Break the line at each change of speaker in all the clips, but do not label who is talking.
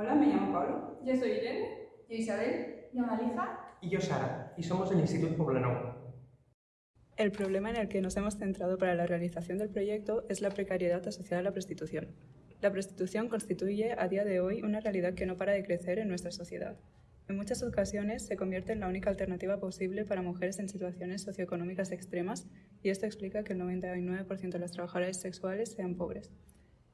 Hola, me llamo Pablo.
Yo soy Irene.
Yo Isabel.
Yo Malija.
Y yo Sara, y somos del Instituto Poblenou.
El problema en el que nos hemos centrado para la realización del proyecto es la precariedad asociada a la prostitución. La prostitución constituye a día de hoy una realidad que no para de crecer en nuestra sociedad. En muchas ocasiones se convierte en la única alternativa posible para mujeres en situaciones socioeconómicas extremas y esto explica que el 99% de las trabajadoras sexuales sean pobres.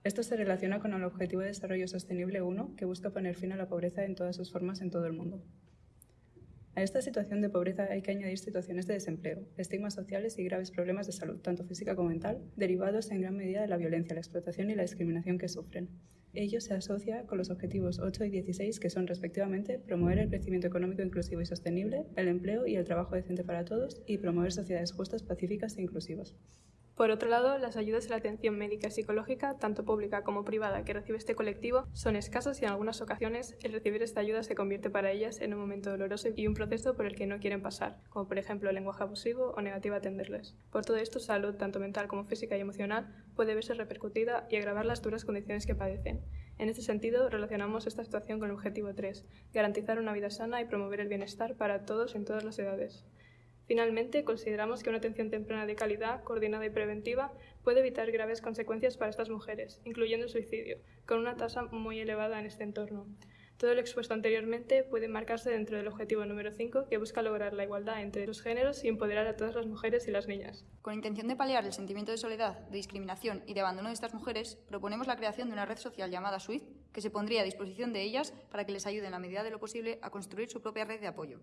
Esto se relaciona con el Objetivo de Desarrollo Sostenible 1, que busca poner fin a la pobreza en todas sus formas en todo el mundo. A esta situación de pobreza hay que añadir situaciones de desempleo, estigmas sociales y graves problemas de salud, tanto física como mental, derivados en gran medida de la violencia, la explotación y la discriminación que sufren. Ello se asocia con los objetivos 8 y 16, que son respectivamente promover el crecimiento económico inclusivo y sostenible, el empleo y el trabajo decente para todos y promover sociedades justas, pacíficas e inclusivas.
Por otro lado, las ayudas a la atención médica y psicológica, tanto pública como privada, que recibe este colectivo, son escasas y en algunas ocasiones el recibir esta ayuda se convierte para ellas en un momento doloroso y un proceso por el que no quieren pasar, como por ejemplo el lenguaje abusivo o negativa a atenderles. Por todo esto, salud, tanto mental como física y emocional, puede verse repercutida y agravar las duras condiciones que padecen. En este sentido, relacionamos esta situación con el objetivo 3, garantizar una vida sana y promover el bienestar para todos en todas las edades. Finalmente, consideramos que una atención temprana de calidad, coordinada y preventiva puede evitar graves consecuencias para estas mujeres, incluyendo el suicidio, con una tasa muy elevada en este entorno. Todo lo expuesto anteriormente puede marcarse dentro del objetivo número 5, que busca lograr la igualdad entre los géneros y empoderar a todas las mujeres y las niñas.
Con intención de paliar el sentimiento de soledad, de discriminación y de abandono de estas mujeres, proponemos la creación de una red social llamada SWIFT, que se pondría a disposición de ellas para que les ayude en la medida de lo posible a construir su propia red de apoyo.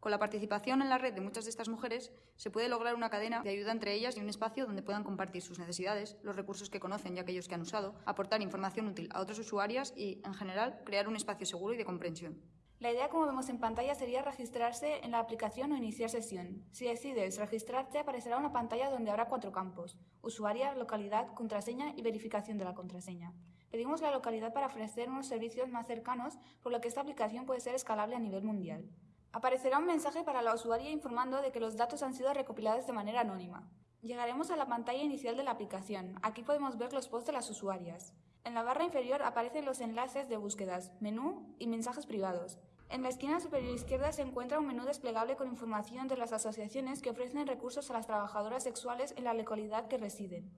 Con la participación en la red de muchas de estas mujeres se puede lograr una cadena de ayuda entre ellas y un espacio donde puedan compartir sus necesidades, los recursos que conocen y aquellos que han usado, aportar información útil a otras usuarias y, en general, crear un espacio seguro y de comprensión.
La idea, como vemos en pantalla, sería registrarse en la aplicación o iniciar sesión. Si decides registrarte, aparecerá una pantalla donde habrá cuatro campos, usuaria, localidad, contraseña y verificación de la contraseña. Pedimos la localidad para ofrecer unos servicios más cercanos, por lo que esta aplicación puede ser escalable a nivel mundial. Aparecerá un mensaje para la usuaria informando de que los datos han sido recopilados de manera anónima. Llegaremos a la pantalla inicial de la aplicación. Aquí podemos ver los posts de las usuarias. En la barra inferior aparecen los enlaces de búsquedas, menú y mensajes privados. En la esquina superior izquierda se encuentra un menú desplegable con información de las asociaciones que ofrecen recursos a las trabajadoras sexuales en la localidad que residen.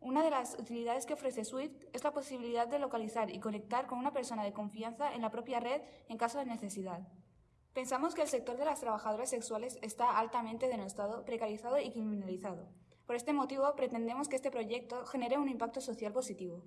Una de las utilidades que ofrece Swift es la posibilidad de localizar y conectar con una persona de confianza en la propia red en caso de necesidad. Pensamos que el sector de las trabajadoras sexuales está altamente denostado, precarizado y criminalizado. Por este motivo, pretendemos que este proyecto genere un impacto social positivo.